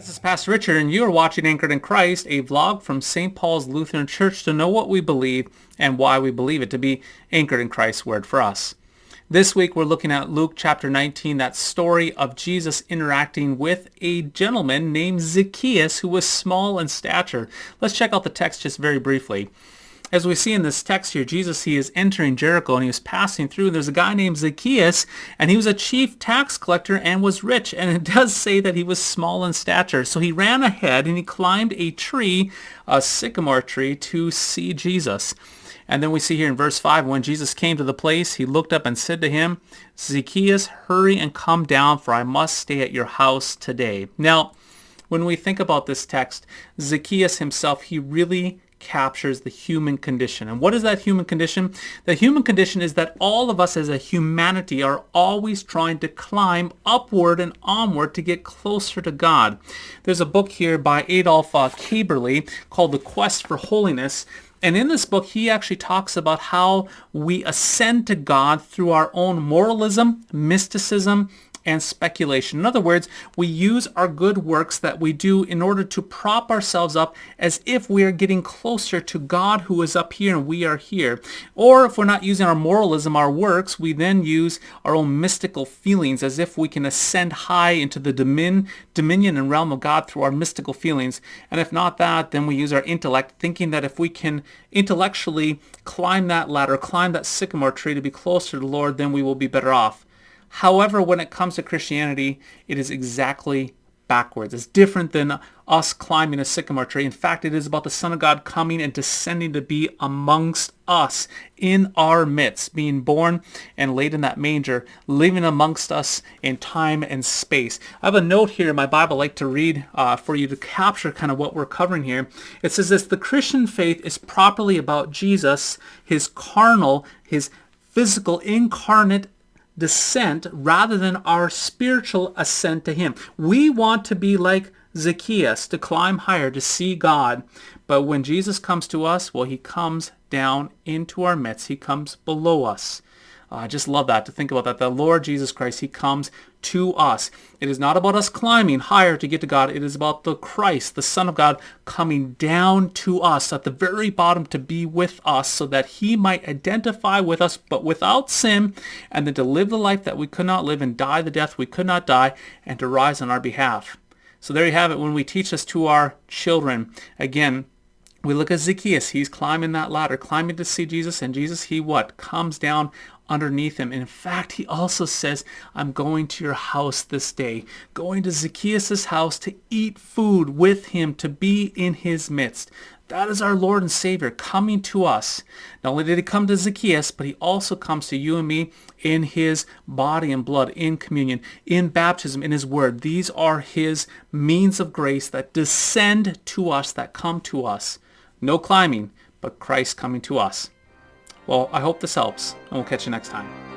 This is Pastor Richard, and you are watching Anchored in Christ, a vlog from St. Paul's Lutheran Church to know what we believe and why we believe it to be anchored in Christ's word for us. This week we're looking at Luke chapter 19, that story of Jesus interacting with a gentleman named Zacchaeus who was small in stature. Let's check out the text just very briefly. As we see in this text here, Jesus, he is entering Jericho and he was passing through. There's a guy named Zacchaeus and he was a chief tax collector and was rich. And it does say that he was small in stature. So he ran ahead and he climbed a tree, a sycamore tree, to see Jesus. And then we see here in verse 5, when Jesus came to the place, he looked up and said to him, Zacchaeus, hurry and come down, for I must stay at your house today. Now, when we think about this text, Zacchaeus himself, he really captures the human condition. And what is that human condition? The human condition is that all of us as a humanity are always trying to climb upward and onward to get closer to God. There's a book here by Adolf uh, Köberle called The Quest for Holiness. And in this book, he actually talks about how we ascend to God through our own moralism, mysticism, and speculation. In other words, we use our good works that we do in order to prop ourselves up as if we are getting closer to God who is up here and we are here. Or if we're not using our moralism, our works, we then use our own mystical feelings as if we can ascend high into the domin dominion and realm of God through our mystical feelings. And if not that, then we use our intellect thinking that if we can intellectually climb that ladder, climb that sycamore tree to be closer to the Lord, then we will be better off. However, when it comes to Christianity, it is exactly backwards. It's different than us climbing a sycamore tree. In fact, it is about the Son of God coming and descending to be amongst us, in our midst, being born and laid in that manger, living amongst us in time and space. I have a note here in my Bible I'd like to read uh, for you to capture kind of what we're covering here. It says this, the Christian faith is properly about Jesus, his carnal, his physical, incarnate descent rather than our spiritual ascent to him. We want to be like Zacchaeus, to climb higher, to see God. But when Jesus comes to us, well, he comes down into our midst. He comes below us. Uh, I just love that, to think about that. The Lord Jesus Christ, he comes to us. It is not about us climbing higher to get to God. It is about the Christ, the Son of God, coming down to us at the very bottom to be with us so that he might identify with us, but without sin, and then to live the life that we could not live and die the death we could not die, and to rise on our behalf. So there you have it when we teach this to our children. Again, we look at Zacchaeus. He's climbing that ladder, climbing to see Jesus. And Jesus, he what? Comes down underneath him. In fact, he also says, I'm going to your house this day, going to Zacchaeus' house to eat food with him, to be in his midst. That is our Lord and Savior coming to us. Not only did he come to Zacchaeus, but he also comes to you and me in his body and blood, in communion, in baptism, in his word. These are his means of grace that descend to us, that come to us. No climbing, but Christ coming to us. Well, I hope this helps, and we'll catch you next time.